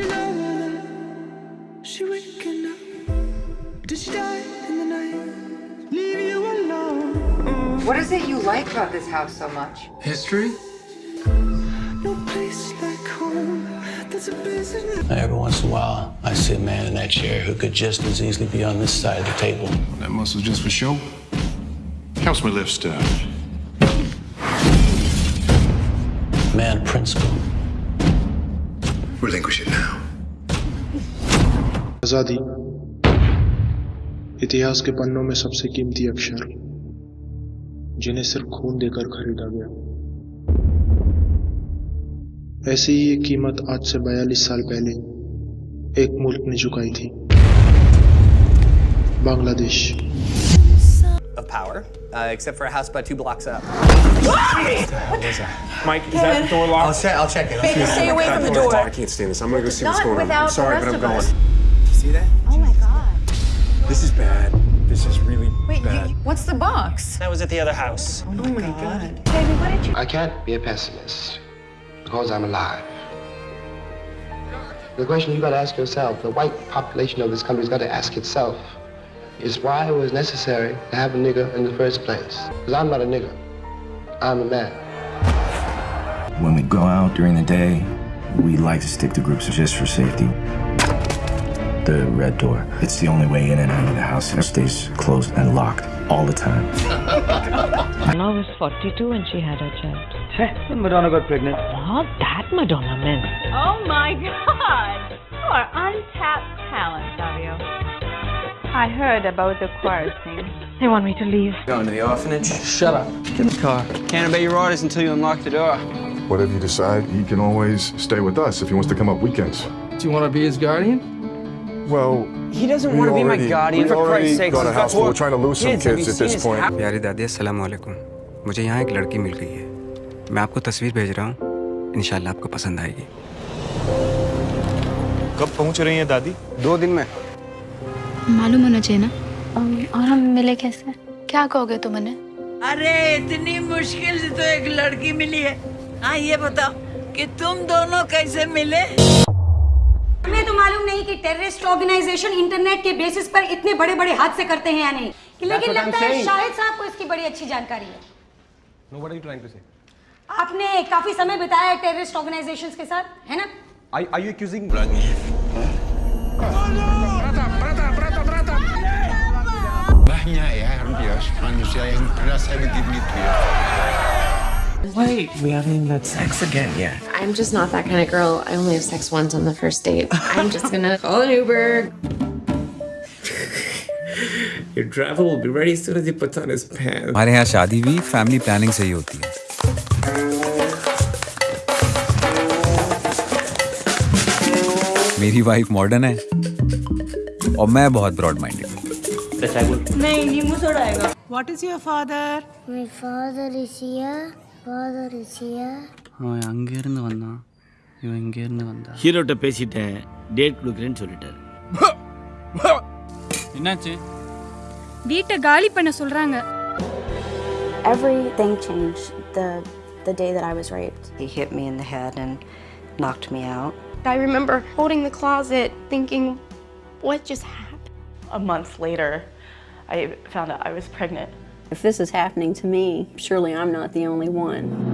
you love her? She waking up? Did she die in the night? Leave you alone? What is it you like about this house so much? History? No place like home. That's a business. Every once in a while, I see a man in that chair who could just as easily be on this side of the table. That muscle's just for show. Helps me lift stuff. Man principle. Relinquish it now. आज़ादी इतिहास के पन्नों में सबसे कीमती अक्षर जिन्हें सिर्फ़ खून देकर खरीदा गया ऐसी ही एक कीमत आज से 42 साल पहले एक मुल्क ने चुकाई थी Bangladesh of power, uh, except for a house about two blocks up. Mike, is that door locked? I'll check. I'll check it. Baby, stay away from the door. I can't stand this. I'm gonna go see what's going on. I'm sorry, but I'm going. See that? Oh my god. This is bad. This is really Wait, bad. you, what's the box? That was at the other house. Oh my god. Baby, what did you... I can't be a pessimist because I'm alive. The question you got to ask yourself, the white population of this country's got to ask itself, is why it was necessary to have a nigger in the first place. Because I'm not a nigger. I'm a man. When we go out during the day, we like to stick to groups just for safety. The red door. It's the only way in and out of the house. It stays closed and locked all the time. Anna was 42 when she had her child. Hey, Madonna got pregnant. Not that Madonna, man. Oh my god! You are untapped talent, Savio. I heard about the choir thing. They want me to leave. Going to the orphanage? Shut up. Get in the car. Can't obey your orders until you unlock the door. Whatever you decide, he can always stay with us if he wants to come up weekends. Do you want to be his guardian? Well, He doesn't want to be my guardian, for Christ's sake. got a house full. We're trying to lose some kids. At this point. प्यारी दादी अस्सलाम वालेकुम मुझे यहाँ एक लड़की मिल गई है मैं आपको तस्वीर भेज रहा हूँ इंशाल्लाह आपको पसंद आएगी कब पहुँच रही हैं दादी दो दिन में मालूम होना चाहिए ना और हम मिले कैसे क्या कहोगे तुम अरे इतनी मुश्किल से तो एक लड़की मिली है हाँ ये बताओ कि तुम दोनों कैसे मिले? हमें तो मालूम नहीं कि टेररिस्ट ऑर्गेनाइजेशन इंटरनेट के बेसिस पर इतने बड़े बड़े हादसे करते हैं या नहीं। लेकिन लगता है शाहिद साहब को इसकी बड़ी अच्छी जानकारी है। No, what are you trying to say? आपने काफ़ी समय बिताया है टेररिस्ट ऑर्गेनाइजेशंस के साथ है ना? Ya, rasa begitu ya. Wait, we haven't even had sex again yet. I'm just not that kind of girl. I only have sex once on the first date. I'm just gonna call an Uber. Your driver will be ready as soon as he puts on his pants. हमारे यहाँ शादी भी family planning से ही होती है मेरी wife modern है और मैं बहुत ब्रॉड माइंडेड नहीं ये मुझे उड़ाएगा What is your father? My father is here. Father is here. அவன் அங்கிருந்து வந்தான் இவன் இங்கிருந்து வந்தான் ஹீரோட்ட பேசிட்டேன் டேட் கொடுக்குறேன்னு சொல்லிட்டாரு என்னாச்சு வீட்டை காலி பண்ண சொல்றாங்க Everything changed the the day that I was raped. He hit me in the head and knocked me out. I remember holding the closet thinking, what just happened? A month later, I found out I was pregnant. If this is happening to me, surely I'm not the only one.